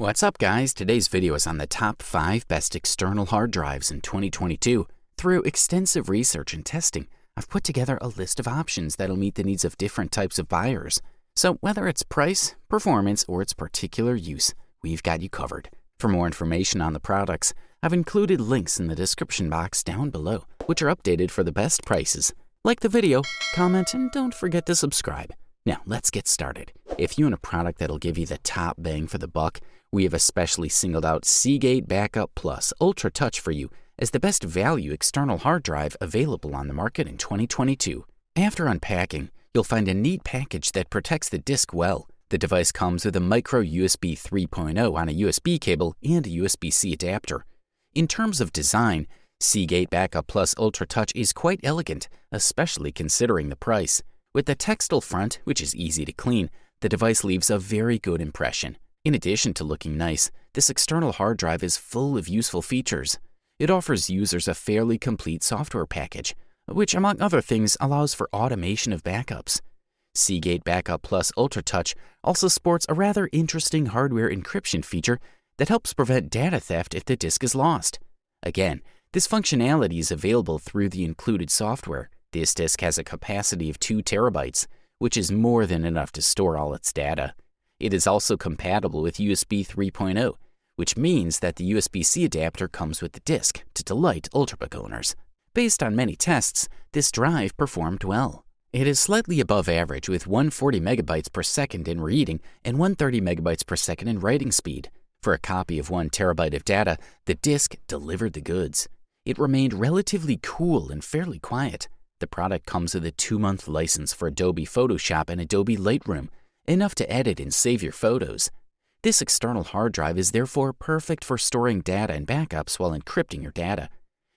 What's up guys? Today's video is on the top 5 best external hard drives in 2022. Through extensive research and testing, I've put together a list of options that'll meet the needs of different types of buyers. So whether it's price, performance, or its particular use, we've got you covered. For more information on the products, I've included links in the description box down below, which are updated for the best prices. Like the video, comment, and don't forget to subscribe. Now, let's get started. If you want a product that'll give you the top bang for the buck, we have especially singled out Seagate Backup Plus Ultra Touch for you as the best value external hard drive available on the market in 2022. After unpacking, you'll find a neat package that protects the disk well. The device comes with a micro USB 3.0 on a USB cable and a USB-C adapter. In terms of design, Seagate Backup Plus Ultra Touch is quite elegant, especially considering the price. With the textile front, which is easy to clean, the device leaves a very good impression. In addition to looking nice, this external hard drive is full of useful features. It offers users a fairly complete software package, which among other things allows for automation of backups. Seagate Backup Plus Ultra Touch also sports a rather interesting hardware encryption feature that helps prevent data theft if the disk is lost. Again, this functionality is available through the included software. This disk has a capacity of 2 terabytes, which is more than enough to store all its data. It is also compatible with USB 3.0, which means that the USB-C adapter comes with the disk to delight Ultrabook owners. Based on many tests, this drive performed well. It is slightly above average with 140 megabytes per second in reading and 130 megabytes per second in writing speed. For a copy of 1 terabyte of data, the disk delivered the goods. It remained relatively cool and fairly quiet. The product comes with a two-month license for Adobe Photoshop and Adobe Lightroom, enough to edit and save your photos. This external hard drive is therefore perfect for storing data and backups while encrypting your data.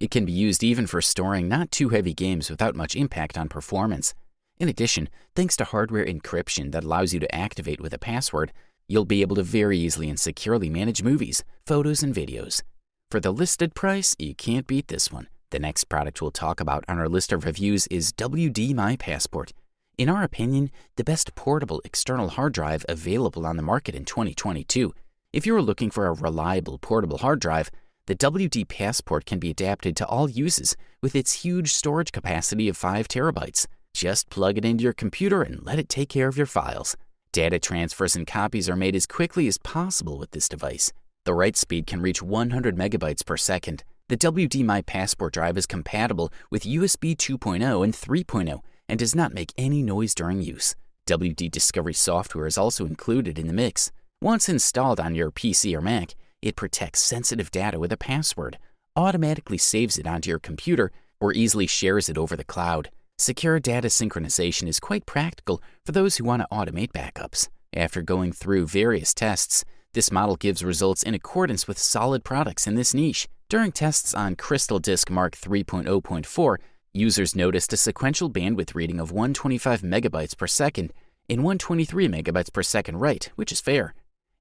It can be used even for storing not too heavy games without much impact on performance. In addition, thanks to hardware encryption that allows you to activate with a password, you'll be able to very easily and securely manage movies, photos, and videos. For the listed price, you can't beat this one. The next product we'll talk about on our list of reviews is WD My Passport. In our opinion, the best portable external hard drive available on the market in 2022. If you're looking for a reliable portable hard drive, the WD Passport can be adapted to all uses with its huge storage capacity of 5 terabytes. Just plug it into your computer and let it take care of your files. Data transfers and copies are made as quickly as possible with this device. The write speed can reach 100 megabytes per second, the WD My Passport drive is compatible with USB 2.0 and 3.0 and does not make any noise during use. WD Discovery software is also included in the mix. Once installed on your PC or Mac, it protects sensitive data with a password, automatically saves it onto your computer, or easily shares it over the cloud. Secure data synchronization is quite practical for those who want to automate backups. After going through various tests, this model gives results in accordance with solid products in this niche. During tests on Crystal Disk Mark 3.0.4, users noticed a sequential bandwidth reading of 125 megabytes per second and 123 megabytes per second write, which is fair.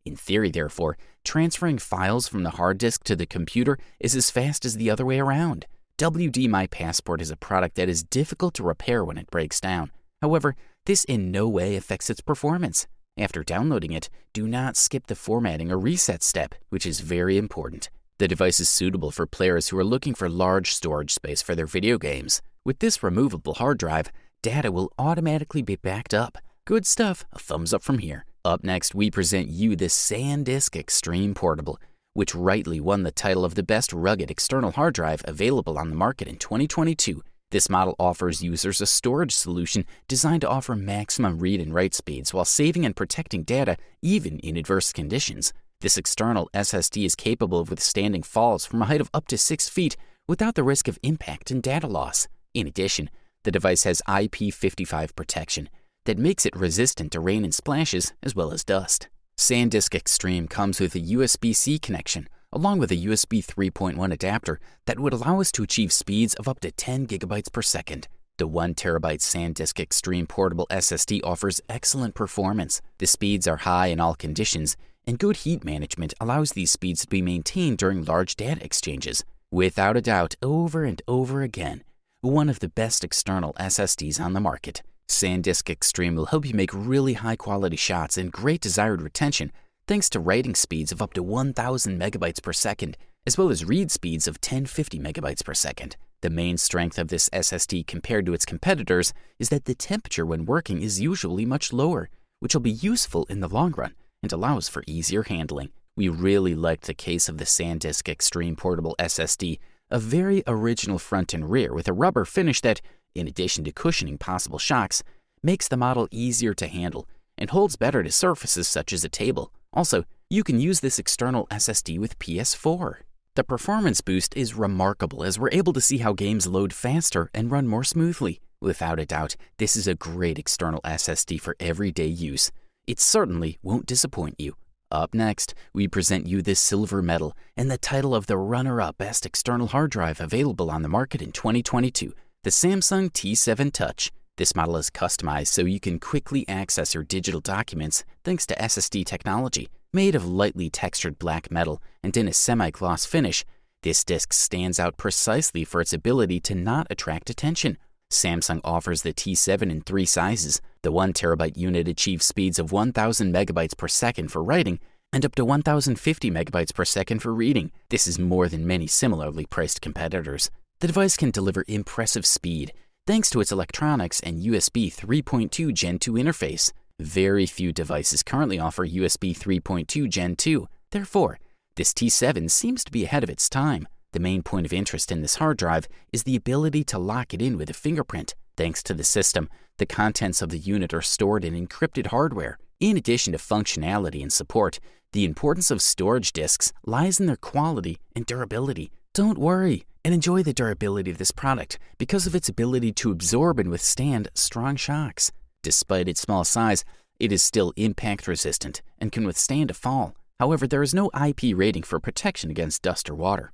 In theory, therefore, transferring files from the hard disk to the computer is as fast as the other way around. WD My Passport is a product that is difficult to repair when it breaks down. However, this in no way affects its performance. After downloading it, do not skip the formatting or reset step, which is very important. The device is suitable for players who are looking for large storage space for their video games. With this removable hard drive, data will automatically be backed up. Good stuff, a thumbs up from here. Up next, we present you the SanDisk Extreme Portable, which rightly won the title of the best rugged external hard drive available on the market in 2022. This model offers users a storage solution designed to offer maximum read and write speeds while saving and protecting data even in adverse conditions. This external SSD is capable of withstanding falls from a height of up to 6 feet without the risk of impact and data loss. In addition, the device has IP55 protection that makes it resistant to rain and splashes as well as dust. SanDisk Extreme comes with a USB-C connection along with a USB 3.1 adapter that would allow us to achieve speeds of up to 10 gigabytes per second. The 1TB SanDisk Extreme portable SSD offers excellent performance. The speeds are high in all conditions, and good heat management allows these speeds to be maintained during large data exchanges. Without a doubt, over and over again, one of the best external SSDs on the market. SanDisk Extreme will help you make really high quality shots and great desired retention thanks to writing speeds of up to 1000 megabytes per second, as well as read speeds of 1050 megabytes per second. The main strength of this SSD compared to its competitors is that the temperature when working is usually much lower, which will be useful in the long run and allows for easier handling. We really liked the case of the SanDisk Extreme Portable SSD, a very original front and rear with a rubber finish that, in addition to cushioning possible shocks, makes the model easier to handle and holds better to surfaces such as a table. Also, you can use this external SSD with PS4. The performance boost is remarkable as we're able to see how games load faster and run more smoothly. Without a doubt, this is a great external SSD for everyday use. It certainly won't disappoint you. Up next, we present you this silver medal and the title of the runner-up best external hard drive available on the market in 2022, the Samsung T7 Touch. This model is customized so you can quickly access your digital documents thanks to SSD technology. Made of lightly textured black metal and in a semi-gloss finish, this disc stands out precisely for its ability to not attract attention. Samsung offers the T7 in three sizes. The 1 terabyte unit achieves speeds of 1000 megabytes per second for writing and up to 1050 megabytes per second for reading. This is more than many similarly priced competitors. The device can deliver impressive speed thanks to its electronics and USB 3.2 Gen 2 interface. Very few devices currently offer USB 3.2 Gen 2. Therefore, this T7 seems to be ahead of its time. The main point of interest in this hard drive is the ability to lock it in with a fingerprint. Thanks to the system, the contents of the unit are stored in encrypted hardware. In addition to functionality and support, the importance of storage disks lies in their quality and durability. Don't worry and enjoy the durability of this product because of its ability to absorb and withstand strong shocks. Despite its small size, it is still impact resistant and can withstand a fall. However, there is no IP rating for protection against dust or water.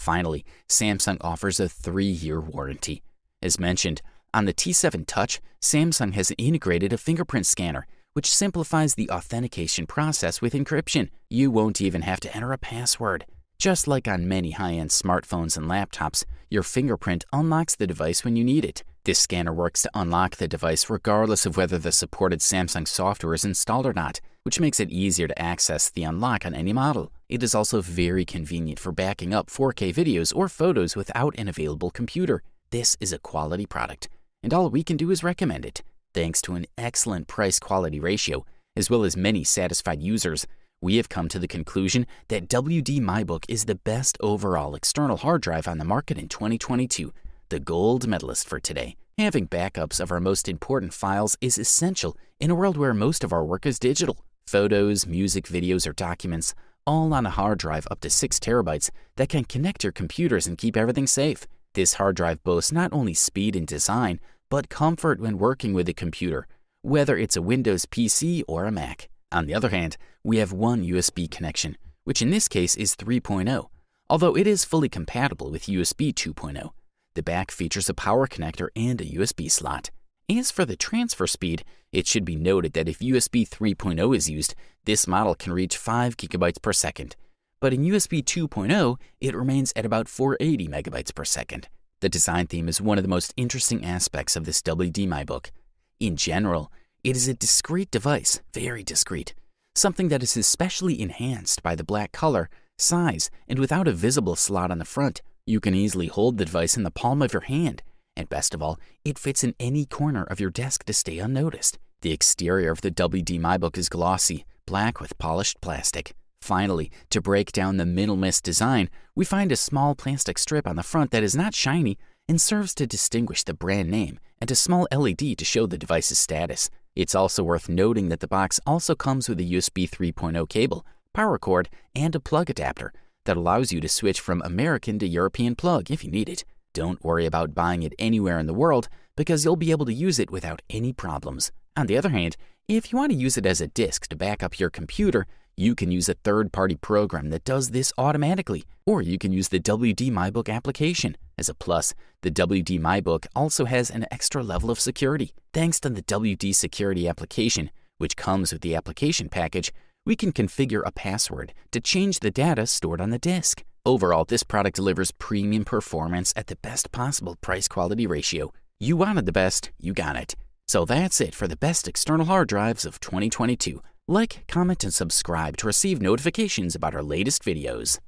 Finally, Samsung offers a three-year warranty. As mentioned, on the T7 Touch, Samsung has integrated a fingerprint scanner, which simplifies the authentication process with encryption. You won't even have to enter a password. Just like on many high-end smartphones and laptops, your fingerprint unlocks the device when you need it. This scanner works to unlock the device regardless of whether the supported Samsung software is installed or not, which makes it easier to access the unlock on any model. It is also very convenient for backing up 4K videos or photos without an available computer. This is a quality product, and all we can do is recommend it. Thanks to an excellent price-quality ratio, as well as many satisfied users, we have come to the conclusion that WD MyBook is the best overall external hard drive on the market in 2022, the gold medalist for today. Having backups of our most important files is essential in a world where most of our work is digital. Photos, music, videos, or documents, all on a hard drive up to 6 terabytes that can connect your computers and keep everything safe. This hard drive boasts not only speed and design, but comfort when working with a computer, whether it's a Windows PC or a Mac. On the other hand, we have one USB connection, which in this case is 3.0, although it is fully compatible with USB 2.0. The back features a power connector and a USB slot. As for the transfer speed, it should be noted that if USB 3.0 is used, this model can reach 5 gigabytes per second. But in USB 2.0, it remains at about 480 megabytes per second. The design theme is one of the most interesting aspects of this WD MyBook. In general, it is a discrete device, very discreet, something that is especially enhanced by the black color, size, and without a visible slot on the front. You can easily hold the device in the palm of your hand, and best of all, it fits in any corner of your desk to stay unnoticed. The exterior of the WD MyBook is glossy, black with polished plastic. Finally, to break down the minimalist design, we find a small plastic strip on the front that is not shiny and serves to distinguish the brand name and a small LED to show the device's status. It's also worth noting that the box also comes with a USB 3.0 cable, power cord, and a plug adapter that allows you to switch from American to European plug if you need it. Don't worry about buying it anywhere in the world because you'll be able to use it without any problems. On the other hand, if you want to use it as a disk to back up your computer, you can use a third-party program that does this automatically, or you can use the WD MyBook application. As a plus, the WD MyBook also has an extra level of security. Thanks to the WD Security application, which comes with the application package, we can configure a password to change the data stored on the disk. Overall, this product delivers premium performance at the best possible price-quality ratio. You wanted the best, you got it. So that's it for the best external hard drives of 2022. Like, comment, and subscribe to receive notifications about our latest videos.